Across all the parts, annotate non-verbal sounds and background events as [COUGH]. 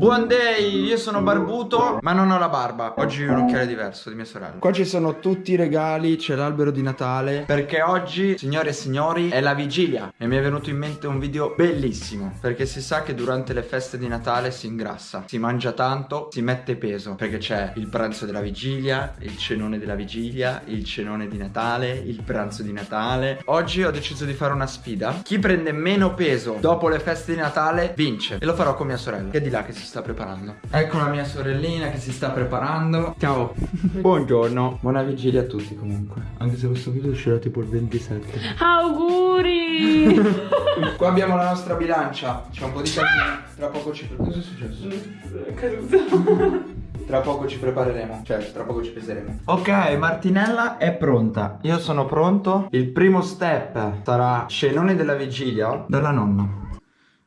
Buon day, io sono barbuto ma non ho la barba. Oggi ho un occhiale diverso di mia sorella. Qua ci sono tutti i regali, c'è l'albero di Natale. Perché oggi, signore e signori, è la vigilia. E mi è venuto in mente un video bellissimo Perché si sa che durante le feste di Natale si ingrassa Si mangia tanto, si mette peso Perché c'è il pranzo della vigilia, il cenone della vigilia Il cenone di Natale, il pranzo di Natale. Oggi ho deciso di fare una sfida. Chi prende meno peso dopo le feste di Natale vince E lo farò con mia sorella. Che è di là che si sta preparando. Ecco la mia sorellina che si sta preparando. Ciao. [LAUGHS] Buongiorno. Buona vigilia a tutti comunque. Anche se questo video uscirà tipo il 27 Auguri! [LAUGHS] Qua abbiamo la nostra bilancia. C'è un po' di casino Tra poco ci Cosa è successo? [LAUGHS] Tra poco ci prepareremo. Cioè tra poco ci peseremo. Ok Martinella è pronta. Io sono pronto. Il primo step sarà Scenone della vigilia Dalla nonna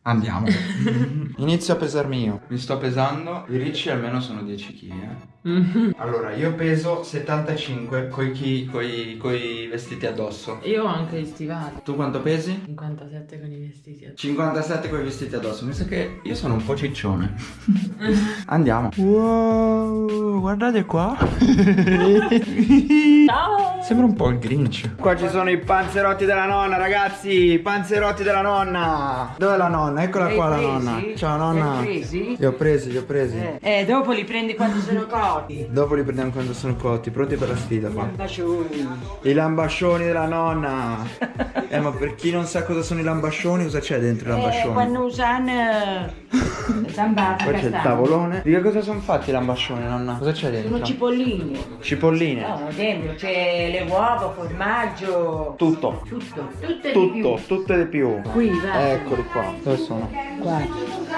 Andiamo [LAUGHS] Inizio a pesarmi io Mi sto pesando I ricci almeno sono 10 kg eh. Allora io peso 75 Coi, chi, coi, coi vestiti addosso Io ho anche gli stivali. Tu quanto pesi? 57 con i vestiti. 57 con i vestiti addosso Mi sa che io sono un po' ciccione [LAUGHS] Andiamo Wow Guardate qua [LAUGHS] Ciao! Sembra un po' il Grinch Qua ci sono i panzerotti della nonna ragazzi I panzerotti della nonna Dov'è la nonna? Eccola Li qua la nonna? Ciao Li nonna hai presi? Li ho presi, li ho presi Eh, eh, dopo li prendi quando sono cotti. Dopo li prendiamo quando sono cotti Pronti per la sfida qua Bacioni. I lambascioni della nonna [LAUGHS] Eh ma per chi non sa cosa sono i lambascioni Cosa c'è dentro i Eh, lambascioni? quando usano zambata Poi c'è il tavolone Di che cosa sono fatti i lambascioni nonna? Cosa c'è dentro? Sono cipolline. Cipolline No, dentro c'è le uova, formaggio. Tutto Tutto, tutto e di. Tutto, tutto di più Qui, va. Eccoli qua Dove sono? Qua.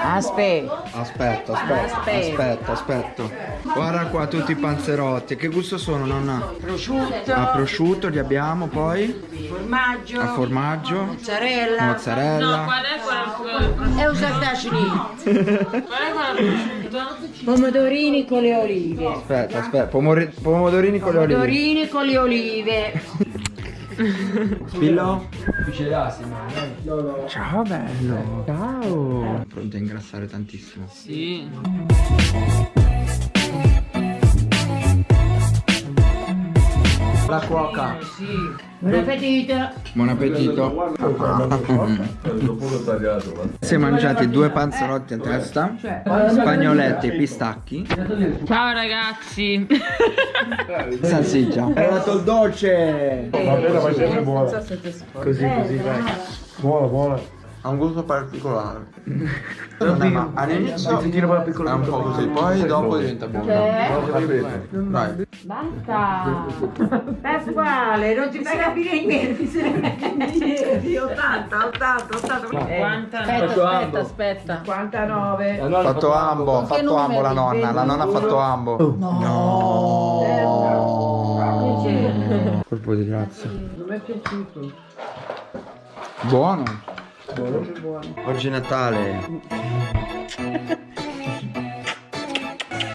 Aspetta. Aspetta, aspetta, Aspetta. Guarda qua tutti i panzerotti. Che gusto sono, nonna? Prosciutto. A prosciutto li abbiamo poi. Formaggio. A formaggio. Mozzarella. Mozzarella. Qual è E lì. Qual è quella Pomodorini con le olive. Aspetta, aspetta. Pomori- pomodorini con le olive. Pomodorini con le olive. [LAUGHS] [LAUGHS] Spillo? Ciao bello. Ciao. Pronto a ingrassare tantissimo. Sì. La cuoca. Sì. Buon appetito. Buon appetito. Si è mangiati due panzerotti a testa. Spagnoletti, pistacchi. Ciao ragazzi. [LAUGHS] Salsiccia. È arrivato il dolce. Vabbè, ma sempre buona. Così, così, vai. Buona, buona. Ha un gusto particolare. [LAUGHS] Non è, ma all'inizio è un po' così, poi dopo diventa buono. Vai. Basta. Pasquale, non ti fai capire niente. Ieri 80, 80, 80. 50. Aspetta, aspetta, aspetta. 59. Ha fatto ambo, ha fatto ambo la nonna, la nonna ha fatto ambo. No. Colpo di grazia. Non mi è piaciuto. Buono. Oggi è Natale.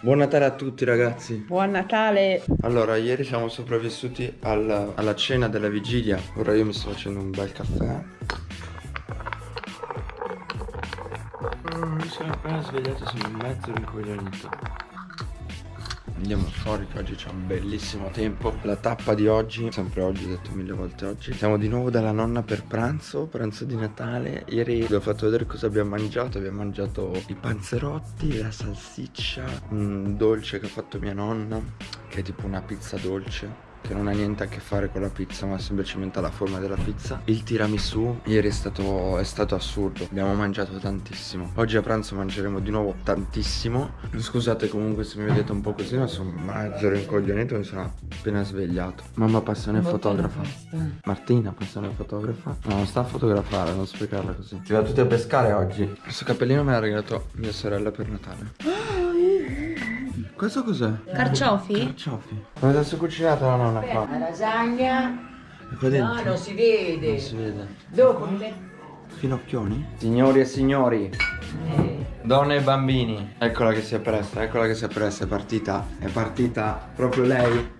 Buon Natale a tutti ragazzi. Buon Natale. Allora, ieri siamo sopravvissuti al- alla cena della vigilia. Ora io mi sto facendo un bel caffè. Mm, Mi sono appena svegliato, sono mezzo rincoglionito. Andiamo fuori che oggi c'è un bellissimo tempo. La tappa di oggi, sempre oggi, ho detto mille volte oggi. Siamo di nuovo dalla nonna per pranzo, pranzo di Natale. Ieri vi ho fatto vedere cosa abbiamo mangiato. Abbiamo mangiato i panzerotti, la salsiccia Un dolce che ha fatto mia nonna Che è tipo una pizza dolce che non ha niente a che fare con la pizza ma semplicemente la forma della pizza. Il tiramisù ieri è stato, è stato assurdo. Abbiamo mangiato tantissimo. Oggi a pranzo mangeremo di nuovo tantissimo. Scusate comunque se mi vedete un po' così ma sono mezzo rincoglionito mi sono appena svegliato. Mamma passione fotografa. Martina passione fotografa. No non sta a fotografare non sprecarla così si va tutti a pescare oggi. Questo cappellino me l'ha regalato mia sorella per Natale questo cos'è? Carciofi? Carciofi. Come adesso cucinato la nonna qua? La lasagna. E qua dentro? No, non si vede. Non si vede. Dopo mi metto. Finocchioni? Signori e signori, Eh, donne e bambini, eccola che si è presta, eccola che si è presta, è partita, è partita proprio lei.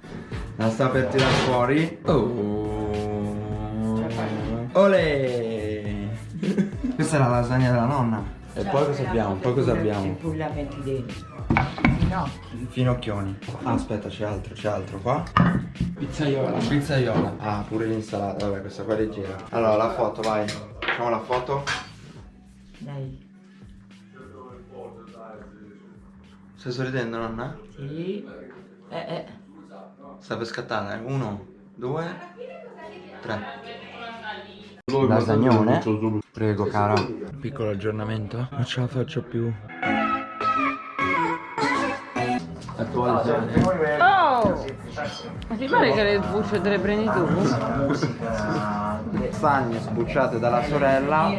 La sta per tirare fuori. Oh. Olè! Questa è la lasagna della nonna. E poi cosa abbiamo? Poi cosa abbiamo? Pure la metti dentro. No. Finocchioni. Ah, aspetta, c'è altro, c'è altro qua. Pizzaiola. Pizzaiola. Ah, pure l'insalata. Vabbè, questa qua è leggera. Allora, la foto, vai. Facciamo la foto. Dai. Stai sorridendo, nonna? Sì. Eh, eh. Sta per scattare. Uno, due, tre. Lasagnone. Prego, cara. Piccolo aggiornamento. Non ce la faccio più. Oh! Ma ti pare che le bucce te le prendi tu? Lasagne sbucciate dalla sorella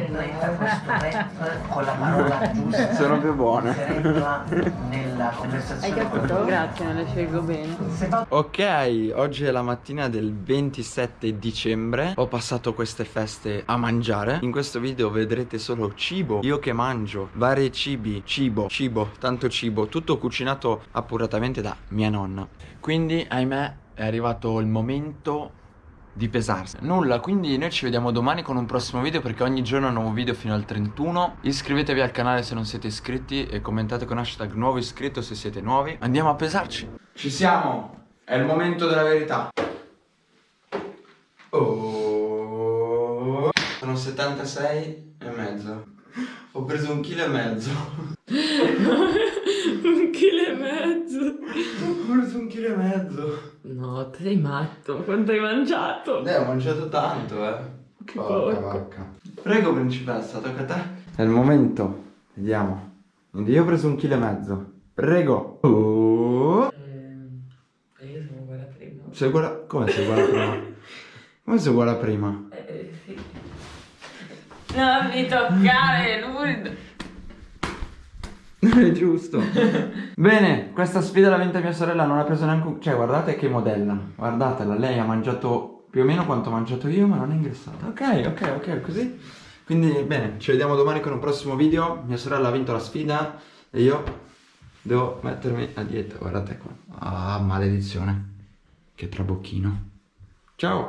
con la parola giusta sono più buone. Hai capito? Grazie, me le scelgo bene. Ok, oggi è la mattina del 27 dicembre Ho passato queste feste a mangiare In questo video vedrete solo cibo Io che mangio, vari cibi, cibo, cibo, tanto cibo Tutto cucinato appuratamente da mia nonna. Quindi, ahimè, è arrivato il momento di pesarsi. Nulla, quindi noi ci vediamo domani con un prossimo video perché ogni giorno un nuovo video fino al 31 Iscrivetevi al canale se non siete iscritti e commentate con hashtag nuovo iscritto se siete nuovi. Andiamo a pesarci. Ci siamo, è il momento della verità. Oh. Sono 76 e mezzo. Ho preso un chilo e mezzo [LAUGHS] Un chilo e mezzo. Ho preso un chilo e mezzo No, te sei matto. Quanto hai mangiato? Eh, ho mangiato tanto, eh. Che Porca porco. vacca. Prego, principessa, tocca a te. È il momento. Vediamo. Quindi io ho preso un chilo e mezzo. Prego. Oh. Ehm, io sono quella prima. Sei uguale... Come sei uguale a prima? Come sei uguale a prima? Eh, sì. Non mi toccare, Lourdes. [LAUGHS] Giusto. Bene, questa sfida l'ha vinta mia sorella, non ha preso neanche. Cioè, guardate che modella. Guardatela, lei ha mangiato più o meno quanto ho mangiato io, ma non è ingrassata. Ok, ok, ok, così. Quindi, bene, ci vediamo domani con un prossimo video. Mia sorella ha vinto la sfida e io devo mettermi a dieta. Guardate qua. Ah, maledizione. Che trabocchino. Ciao.